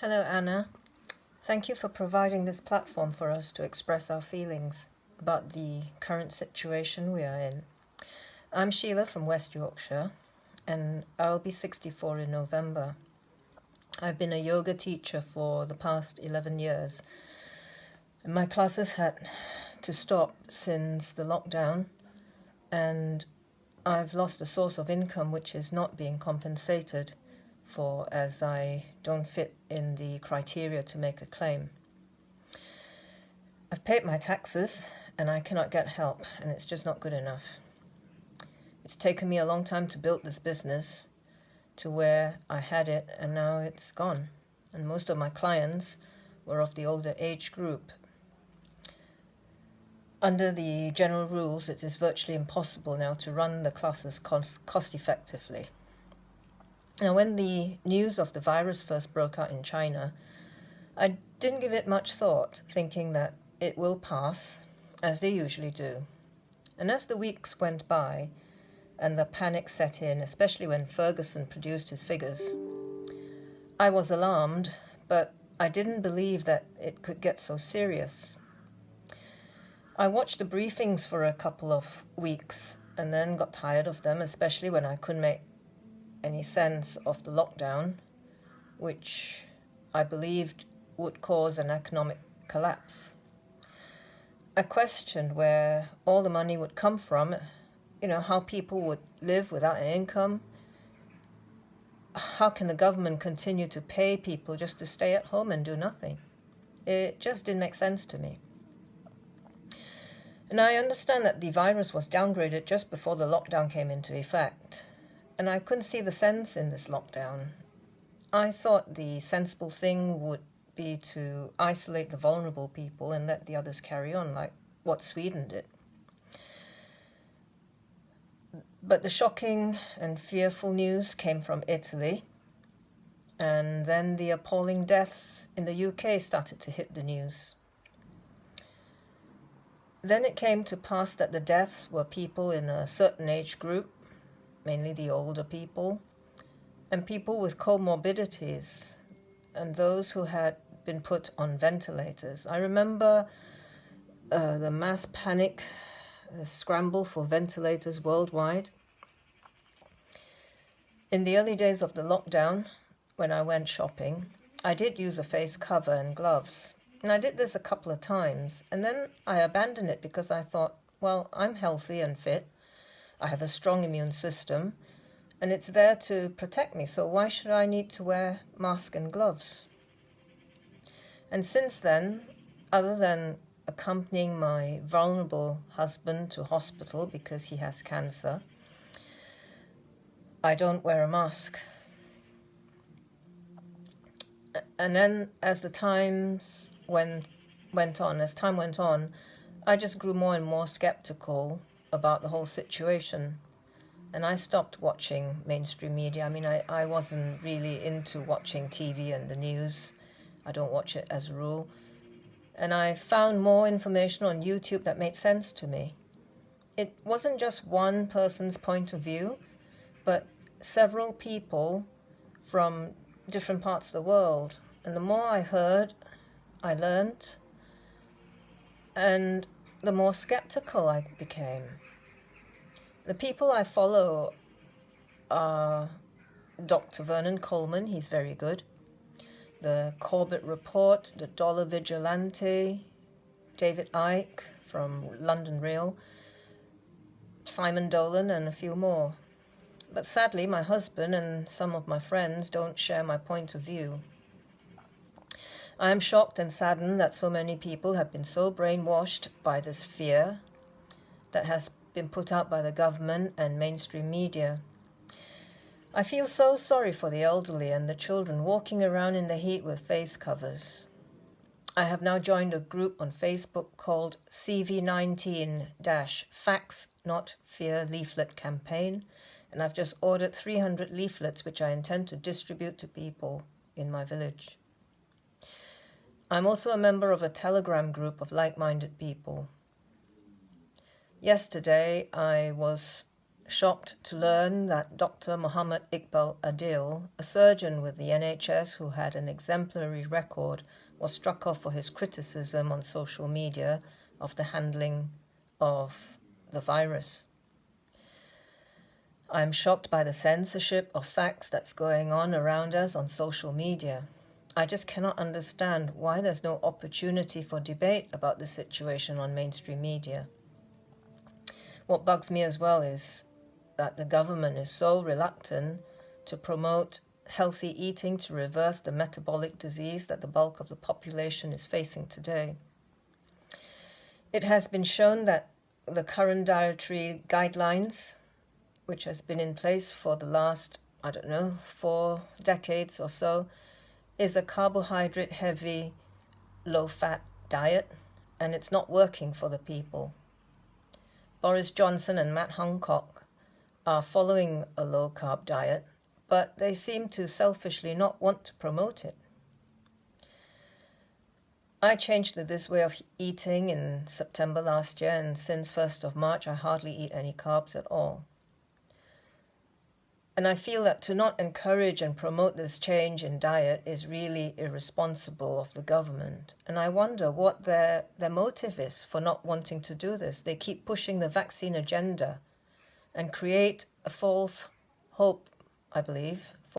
Hello, Anna. Thank you for providing this platform for us to express our feelings about the current situation we are in. I'm Sheila from West Yorkshire, and I'll be 64 in November. I've been a yoga teacher for the past 11 years, my classes had to stop since the lockdown, and I've lost a source of income which is not being compensated for as I don't fit in the criteria to make a claim. I've paid my taxes and I cannot get help and it's just not good enough. It's taken me a long time to build this business to where I had it and now it's gone. And most of my clients were of the older age group. Under the general rules, it is virtually impossible now to run the classes cost, cost effectively. Now, when the news of the virus first broke out in China, I didn't give it much thought, thinking that it will pass, as they usually do. And as the weeks went by and the panic set in, especially when Ferguson produced his figures, I was alarmed, but I didn't believe that it could get so serious. I watched the briefings for a couple of weeks and then got tired of them, especially when I couldn't make any sense of the lockdown, which I believed would cause an economic collapse. I questioned where all the money would come from, you know, how people would live without an income. How can the government continue to pay people just to stay at home and do nothing? It just didn't make sense to me. And I understand that the virus was downgraded just before the lockdown came into effect and I couldn't see the sense in this lockdown. I thought the sensible thing would be to isolate the vulnerable people and let the others carry on, like what Sweden did. But the shocking and fearful news came from Italy, and then the appalling deaths in the UK started to hit the news. Then it came to pass that the deaths were people in a certain age group mainly the older people, and people with comorbidities, and those who had been put on ventilators. I remember uh, the mass panic, the scramble for ventilators worldwide. In the early days of the lockdown, when I went shopping, I did use a face cover and gloves. And I did this a couple of times. And then I abandoned it because I thought, well, I'm healthy and fit. I have a strong immune system and it's there to protect me. So why should I need to wear mask and gloves? And since then, other than accompanying my vulnerable husband to hospital because he has cancer, I don't wear a mask. And then as the times went, went on, as time went on, I just grew more and more skeptical about the whole situation. And I stopped watching mainstream media. I mean, I, I wasn't really into watching TV and the news. I don't watch it as a rule. And I found more information on YouTube that made sense to me. It wasn't just one person's point of view, but several people from different parts of the world. And the more I heard, I learned. And the more skeptical I became. The people I follow are Dr. Vernon Coleman, he's very good. The Corbett Report, the Dollar Vigilante, David Icke from London Real, Simon Dolan, and a few more. But sadly, my husband and some of my friends don't share my point of view. I am shocked and saddened that so many people have been so brainwashed by this fear that has been put out by the government and mainstream media. I feel so sorry for the elderly and the children walking around in the heat with face covers. I have now joined a group on Facebook called CV19-Facts Not Fear Leaflet Campaign, and I've just ordered 300 leaflets which I intend to distribute to people in my village. I'm also a member of a Telegram group of like-minded people. Yesterday, I was shocked to learn that Dr. Muhammad Iqbal Adil, a surgeon with the NHS who had an exemplary record, was struck off for his criticism on social media of the handling of the virus. I'm shocked by the censorship of facts that's going on around us on social media. I just cannot understand why there's no opportunity for debate about the situation on mainstream media. What bugs me as well is that the government is so reluctant to promote healthy eating to reverse the metabolic disease that the bulk of the population is facing today. It has been shown that the current dietary guidelines, which has been in place for the last, I don't know, four decades or so, is a carbohydrate heavy, low fat diet, and it's not working for the people. Boris Johnson and Matt Hancock are following a low carb diet, but they seem to selfishly not want to promote it. I changed to this way of eating in September last year, and since 1st of March, I hardly eat any carbs at all. And I feel that to not encourage and promote this change in diet is really irresponsible of the government. And I wonder what their, their motive is for not wanting to do this. They keep pushing the vaccine agenda and create a false hope, I believe,